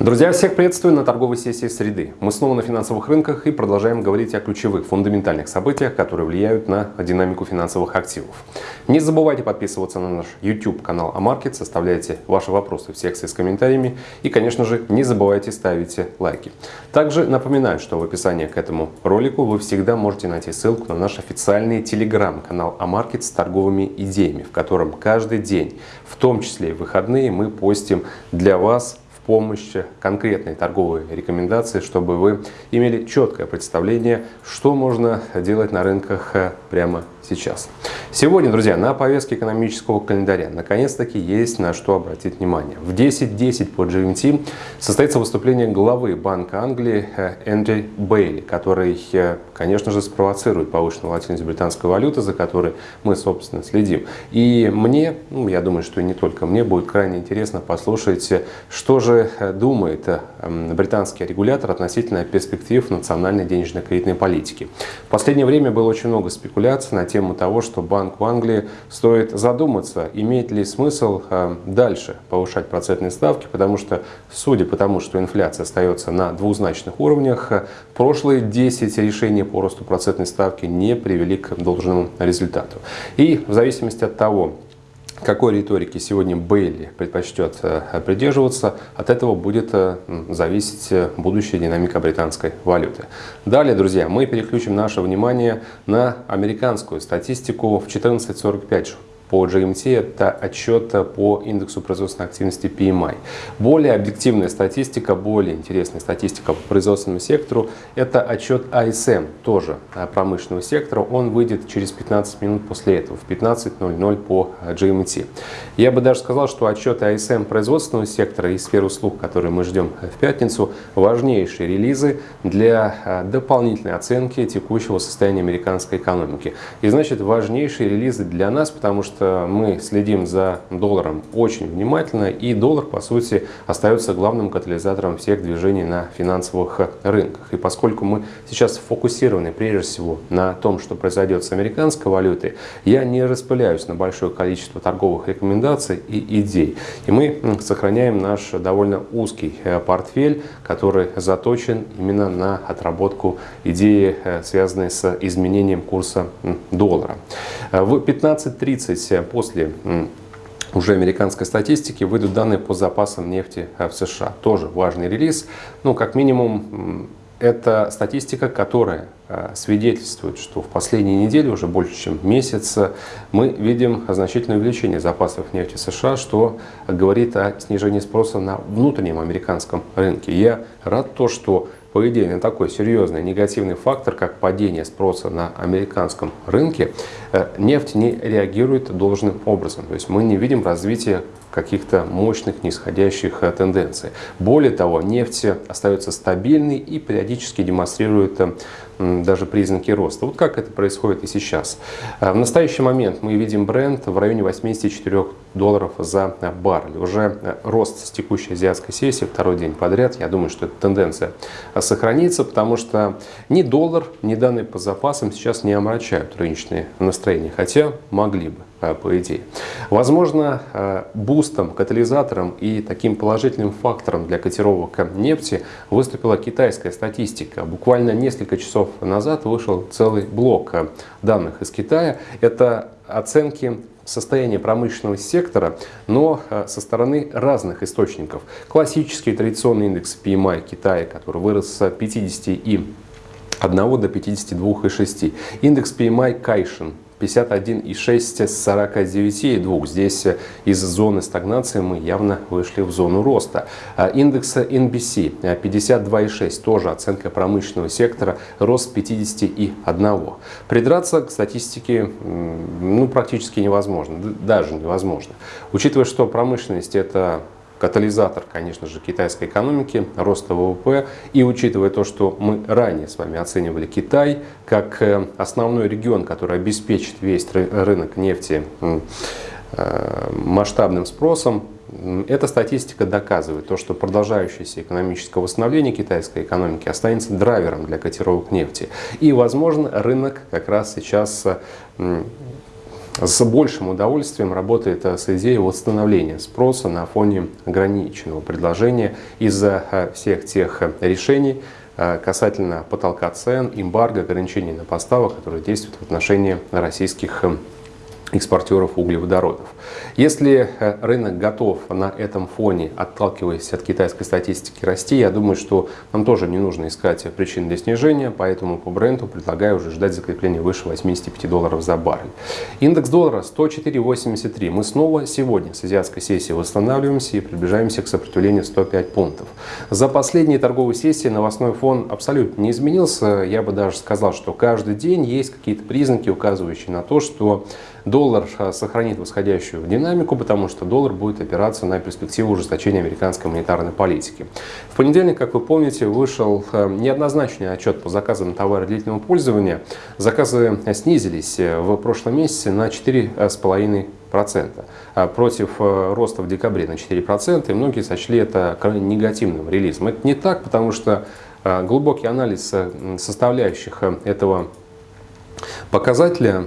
Друзья, всех приветствую на торговой сессии среды. Мы снова на финансовых рынках и продолжаем говорить о ключевых, фундаментальных событиях, которые влияют на динамику финансовых активов. Не забывайте подписываться на наш YouTube канал Амаркет, составляйте ваши вопросы в секции с комментариями и, конечно же, не забывайте ставить лайки. Также напоминаю, что в описании к этому ролику вы всегда можете найти ссылку на наш официальный телеграм-канал Амаркет с торговыми идеями, в котором каждый день, в том числе и выходные, мы постим для вас помощь, конкретные торговые рекомендации, чтобы вы имели четкое представление, что можно делать на рынках э, прямо сейчас. Сегодня, друзья, на повестке экономического календаря наконец-таки есть на что обратить внимание. В 10.10 по GMT состоится выступление главы Банка Англии э, Эндрю Бейли, который, э, конечно же, спровоцирует повышенную волатильность британской валюты, за которой мы, собственно, следим. И мне, ну, я думаю, что и не только мне, будет крайне интересно послушать, что же э, думает британский регулятор относительно перспектив национальной денежно-кредитной политики. В последнее время было очень много спекуляций на тему того, что банк Банку Англии стоит задуматься, имеет ли смысл э, дальше повышать процентные ставки, потому что, судя по тому, что инфляция остается на двузначных уровнях, э, прошлые 10 решений по росту процентной ставки не привели к должному результату. И в зависимости от того, какой риторики сегодня Бейли предпочтет э, придерживаться, от этого будет зависеть будущая динамика британской валюты. Далее, друзья, мы переключим наше внимание на американскую статистику в 14.45 по GMT – это отчет по индексу производственной активности PMI. Более объективная статистика, более интересная статистика по производственному сектору – это отчет ISM, тоже промышленного сектора. Он выйдет через 15 минут после этого, в 15.00 по GMT. Я бы даже сказал, что отчет ISM производственного сектора и сферы услуг, которые мы ждем в пятницу, важнейшие релизы для а, дополнительной оценки текущего состояния американской экономики. И значит, важнейшие релизы для нас, потому что что мы следим за долларом очень внимательно, и доллар, по сути, остается главным катализатором всех движений на финансовых рынках. И поскольку мы сейчас фокусированы прежде всего на том, что произойдет с американской валютой, я не распыляюсь на большое количество торговых рекомендаций и идей. И мы сохраняем наш довольно узкий э, портфель, который заточен именно на отработку идеи, э, связанной с изменением курса доллара. Э, в 15.30 после уже американской статистики выйдут данные по запасам нефти э, в США. Тоже важный релиз. Ну, как минимум, это статистика, которая э, свидетельствует, что в последние недели, уже больше чем месяц, мы видим значительное увеличение запасов нефти США, что говорит о снижении спроса на внутреннем американском рынке. Я рад то, что идее, на такой серьезный негативный фактор, как падение спроса на американском рынке, э, нефть не реагирует должным образом. То есть мы не видим развития каких-то мощных нисходящих э, тенденций. Более того, нефть остается стабильной и периодически демонстрирует э, даже признаки роста. Вот как это происходит и сейчас. Э, в настоящий момент мы видим бренд в районе 84 долларов за баррель. Уже рост с текущей азиатской сессии второй день подряд. Я думаю, что эта тенденция сохранится, потому что ни доллар, ни данные по запасам сейчас не омрачают рыночные настроения, хотя могли бы. Э, по идее. Возможно, э, бустом, катализатором и таким положительным фактором для котировок нефти выступила китайская статистика. Буквально несколько часов назад вышел целый блок э, данных из Китая. Это оценки состояния промышленного сектора, но со стороны разных источников. Классический традиционный индекс PMI Китая, который вырос с 50 и 1 до 52,6. Индекс PMI Кайшин 51,6 с 49,2. Здесь э, из зоны стагнации мы явно вышли в зону роста. А индекс NBC 52,6, э, тоже оценка промышленного сектора, рост 51. Придраться к статистике ну, практически невозможно, даже невозможно. Учитывая, что промышленность это катализатор, конечно же, китайской экономики, роста ВВП. И учитывая то, что мы ранее с вами оценивали Китай как э, основной регион, который обеспечит весь рынок нефти э, масштабным спросом, эта статистика доказывает то, что продолжающееся экономическое восстановление китайской экономики останется драйвером для котировок нефти. И, возможно, рынок как раз сейчас с большим удовольствием работает с идеей восстановления спроса на фоне ограниченного предложения из-за всех тех решений, касательно потолка цен, эмбарго, ограничений на поставок, которые действуют в отношении российских экспортеров углеводородов. Если э, рынок готов на этом фоне, отталкиваясь от китайской статистики, расти, я думаю, что нам тоже не нужно искать причин для снижения, поэтому по бренду предлагаю уже ждать закрепления выше 85 долларов за баррель. Индекс доллара 104.83. Мы снова сегодня с азиатской сессии восстанавливаемся и приближаемся к сопротивлению 105 пунктов. За последние торговые сессии новостной фон абсолютно не изменился. Я бы даже сказал, что каждый день есть какие-то признаки, указывающие на то, что доллар а, сохранит восходящую динамику, потому что доллар будет опираться на перспективу ужесточения американской монетарной политики. В понедельник, как вы помните, вышел а, неоднозначный отчет по заказам товара длительного пользования. Заказы снизились э, в прошлом месяце на 4,5% процента против э, роста в декабре на 4%, и многие сочли это негативным релизом. Это не так, потому что э, глубокий анализ составляющих этого Показатели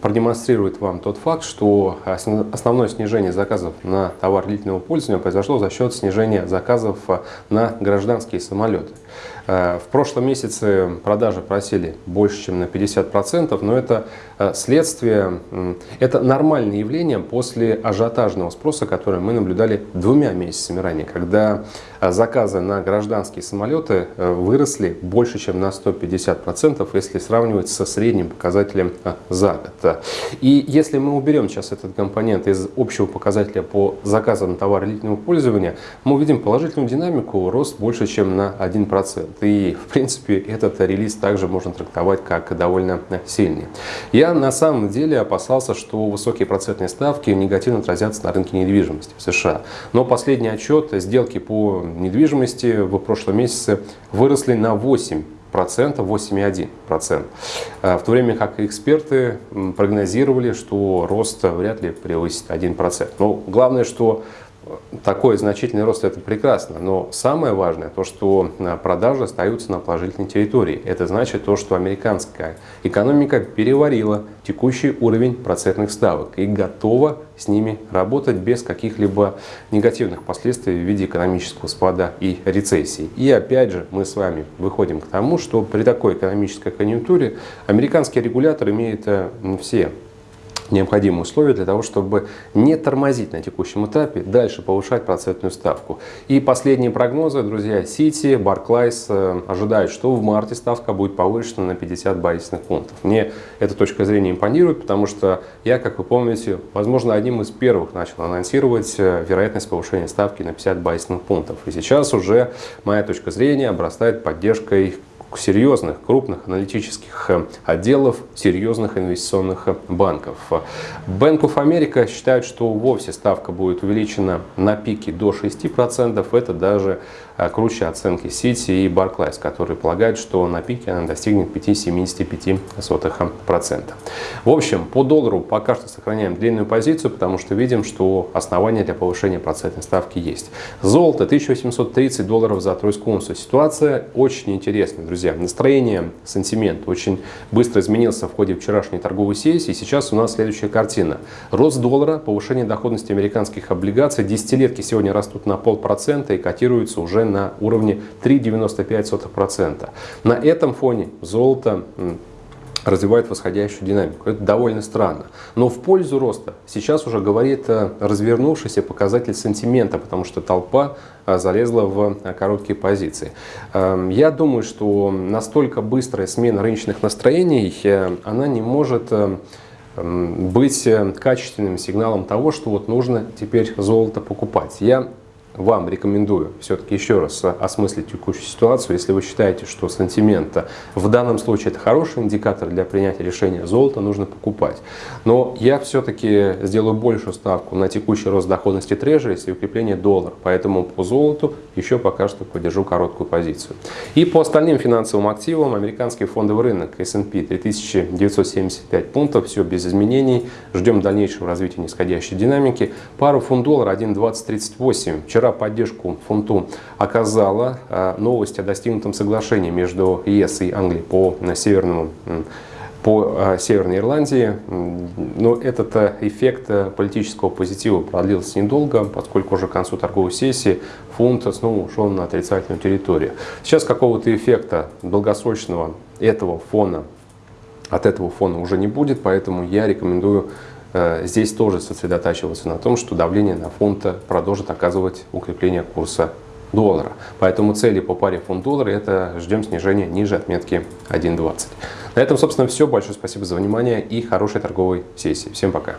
продемонстрируют вам тот факт, что основное снижение заказов на товар длительного пользования произошло за счет снижения заказов на гражданские самолеты. Э, в прошлом месяце продажи просели больше, чем на 50%, но это э, следствие, это нормальное явление после ажиотажного спроса, который мы наблюдали двумя месяцами ранее, когда э, заказы на гражданские самолеты выросли больше, чем на 150%, если сравнивать со средним показателем за год. И если мы уберем сейчас этот компонент из общего показателя по заказам товара длительного пользования, мы увидим положительную динамику, рост больше, чем на 1%. И, в принципе, этот релиз также можно трактовать как довольно сильный. Я на самом деле опасался, что высокие процентные ставки негативно отразятся на рынке недвижимости в США. Но последний отчет сделки по недвижимости в прошлом месяце выросли на 8 процента 8,1%. В то время как эксперты прогнозировали, что рост вряд ли превысит 1%. Но главное, что такой значительный рост – это прекрасно, но самое важное то, что э, продажи остаются на положительной территории. Это значит то, что американская экономика переварила текущий уровень процентных ставок и готова с ними работать без каких-либо негативных последствий в виде экономического спада и рецессии. И опять же мы с вами выходим к тому, что при такой экономической конъюнктуре американский регулятор имеет э, все необходимые условия для того, чтобы не тормозить на текущем этапе, дальше повышать процентную ставку. И последние прогнозы, друзья, Сити, Barclays э, ожидают, что в марте ставка будет повышена на 50 базисных пунктов. Мне эта точка зрения импонирует, потому что я, как вы помните, возможно, одним из первых начал анонсировать э, вероятность повышения ставки на 50 базисных пунктов. И сейчас уже моя точка зрения обрастает поддержкой серьезных, крупных аналитических э, отделов серьезных инвестиционных э, банков. Bank of America считают, что вовсе ставка будет увеличена на пике до 6%. Это даже э, круче оценки Citi и Barclays, которые полагают, что на пике она достигнет 5,75%. В общем, по доллару пока что сохраняем длинную позицию, потому что видим, что основания для повышения процентной ставки есть. Золото 1830 долларов за тройскую унцию. Ситуация очень интересная, друзья друзья, настроение, сентимент очень быстро изменился в ходе вчерашней торговой сессии. Сейчас у нас следующая картина. Рост доллара, повышение доходности американских облигаций. Десятилетки сегодня растут на полпроцента и котируются уже на уровне 3,95%. На этом фоне золото развивает восходящую динамику. Это довольно странно. Но в пользу роста сейчас уже говорит э, развернувшийся показатель сентимента, потому что толпа э, залезла в э, короткие позиции. Эм, я думаю, что настолько быстрая смена рыночных настроений, она не может быть качественным сигналом того, что вот нужно теперь золото покупать. Я вам рекомендую все-таки еще раз осмыслить текущую ситуацию. Если вы считаете, что сантимент в данном случае это хороший индикатор для принятия решения, золото нужно покупать. Но я все-таки сделаю большую ставку на текущий рост доходности трежерис и укрепление доллара. Поэтому по золоту еще пока что поддержу короткую позицию. И по остальным финансовым активам американский фондовый рынок S&P 3975 пунктов, все без изменений. Ждем дальнейшего развития нисходящей динамики. Пару фунт доллара 1.2038. Вчера поддержку фунту оказала э, новость о достигнутом соглашении между ЕС и Англией по северному по э, Северной Ирландии. Но этот э, эффект политического позитива продлился недолго, поскольку уже к концу торговой сессии фунт снова ушел на отрицательную территорию. Сейчас какого-то эффекта долгосрочного этого фона, от этого фона уже не будет, поэтому я рекомендую здесь тоже сосредотачиваться на том, что давление на фунт продолжит оказывать укрепление курса доллара. Поэтому цели по паре фунт-доллар это ждем снижения ниже отметки 1.20. На этом, собственно, все. Большое спасибо за внимание и хорошей торговой сессии. Всем пока.